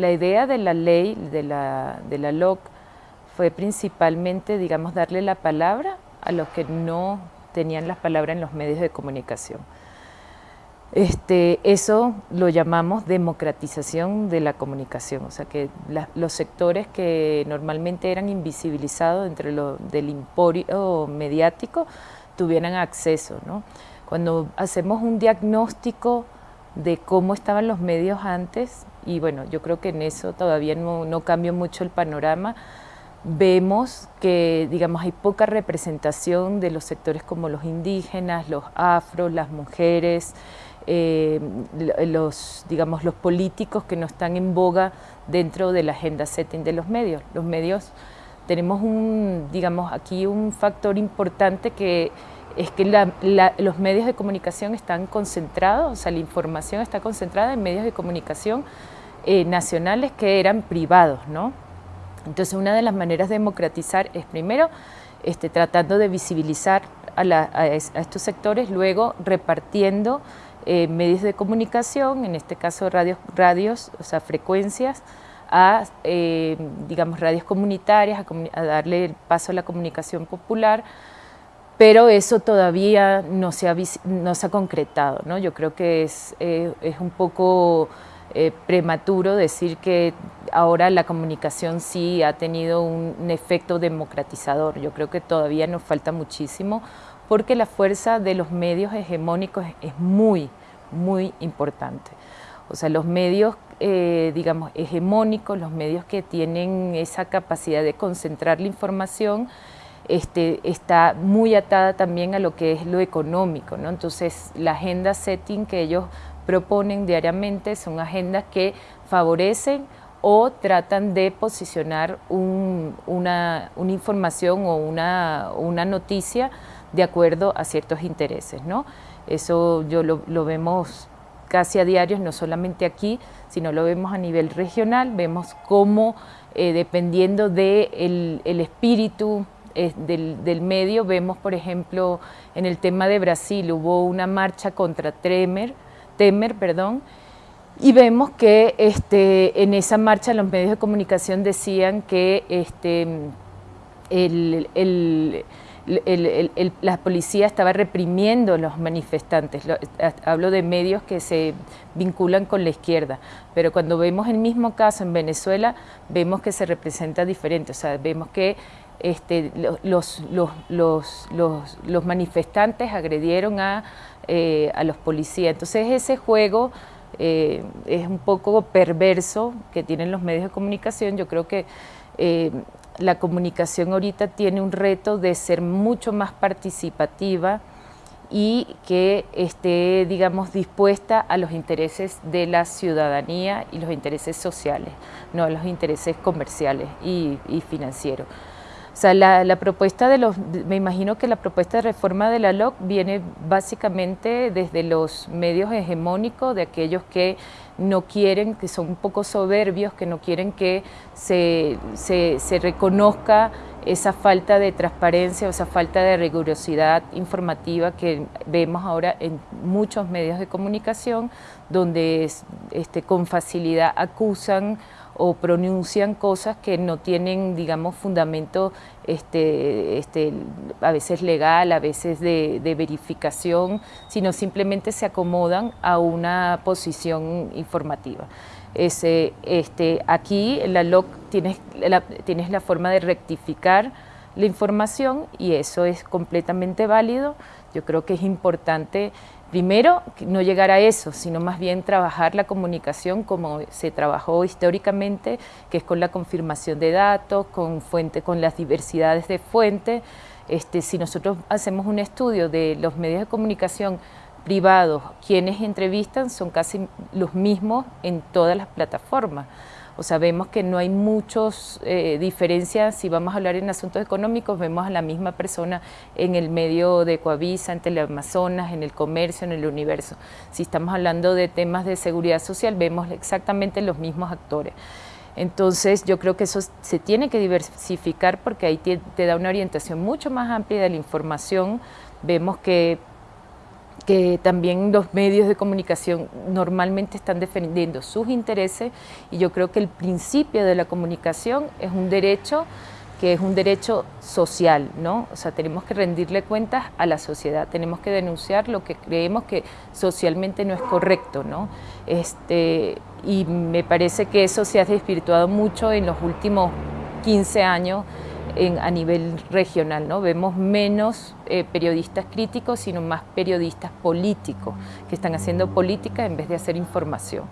la idea de la ley, de la, de la LOC, fue principalmente, digamos, darle la palabra a los que no tenían las palabras en los medios de comunicación. Este, eso lo llamamos democratización de la comunicación, o sea que los sectores que normalmente eran invisibilizados entre lo del emporio mediático tuvieran acceso. ¿no? Cuando hacemos un diagnóstico de cómo estaban los medios antes, y bueno, yo creo que en eso todavía no, no cambió mucho el panorama, vemos que digamos, hay poca representación de los sectores como los indígenas, los afros, las mujeres, eh, los, digamos, los políticos que no están en boga dentro de la agenda setting de los medios. Los medios tenemos un, digamos, aquí un factor importante que es que los medios de comunicación están concentrados, o sea, la información está concentrada en medios de comunicación eh, nacionales que eran privados, ¿no? Entonces, una de las maneras de democratizar es primero este, tratando de visibilizar a, estos sectores, luego repartiendo eh, medios de comunicación, en este caso radios, radios o sea, frecuencias, a, eh, digamos, radios comunitarias, a, darle el paso a la comunicación popular, pero eso todavía no se ha, no se ha concretado. ¿no? Yo creo que es, es un poco prematuro decir que ahora la comunicación sí ha tenido un, efecto democratizador. Yo creo que todavía nos falta muchísimo porque la fuerza de los medios hegemónicos es muy, muy importante. O sea, los medios, eh, digamos, hegemónicos, los medios que tienen esa capacidad de concentrar la información, este, está muy atada también a lo que es lo económico, ¿no? Entonces, la agenda setting que ellos proponen diariamente son agendas que favorecen o tratan de posicionar una, información o una, noticia de acuerdo a ciertos intereses. ¿no? Eso yo lo, vemos casi a diario, no solamente aquí, sino lo vemos a nivel regional, vemos cómo eh, dependiendo del el espíritu eh, del, medio, vemos por ejemplo en el tema de Brasil hubo una marcha contra Temer, Temer perdón, y vemos que este, en esa marcha los medios de comunicación decían que este, el la policía estaba reprimiendo a los manifestantes. hablo de medios que se vinculan con la izquierda, pero cuando vemos el mismo caso en Venezuela, vemos que se representa diferente, o sea, vemos que este, los, manifestantes agredieron a, eh, a los policías. Entonces ese juego eh, es un poco perverso que tienen los medios de comunicación. Yo creo que eh, la comunicación ahorita tiene un reto de ser mucho más participativa y que esté, digamos, dispuesta a los intereses de la ciudadanía y los intereses sociales, no a los intereses comerciales y, financieros. O sea, la, propuesta de los, me imagino que la propuesta de reforma de la LOC viene básicamente desde los medios hegemónicos, de aquellos que no quieren, que son un poco soberbios, que no quieren que se, reconozca esa falta de transparencia o esa falta de rigurosidad informativa que vemos ahora en muchos medios de comunicación, donde este, con facilidad acusan o pronuncian cosas que no tienen, digamos, fundamento este, este, a veces legal, a veces de, de, sino simplemente se acomodan a una posición informativa. Este, aquí en la LOC tienes la, tienes la forma de rectificar la información y eso es completamente válido. Yo creo que es importante Primero, no llegar a eso, sino más bien trabajar la comunicación como se trabajó históricamente, que es con la confirmación de datos, con, fuente, con las diversidades de fuentes. Este, si nosotros hacemos un estudio de los medios de comunicación privados, quienes entrevistan son casi los mismos en todas las plataformas. O sea, vemos que no hay muchas eh, diferencias, si vamos a hablar en asuntos económicos, vemos a la misma persona en el medio de Coavisa, en Teleamazonas, en el comercio, en el universo. Si estamos hablando de temas de seguridad social, vemos exactamente los mismos actores. Entonces yo creo que eso se tiene que diversificar porque ahí te, da una orientación mucho más amplia de la información. Vemos que que también los medios de comunicación normalmente están defendiendo sus intereses y yo creo que el principio de la comunicación es un derecho que es un derecho social, ¿no? O sea, tenemos que rendirle cuentas a la sociedad, tenemos que denunciar lo que creemos que socialmente no es correcto, ¿no? Este, y me parece que eso se ha desvirtuado mucho en los últimos 15 años a nivel regional, ¿no? Vemos menos eh, periodistas críticos, sino más periodistas políticos, que están haciendo política en vez de hacer información.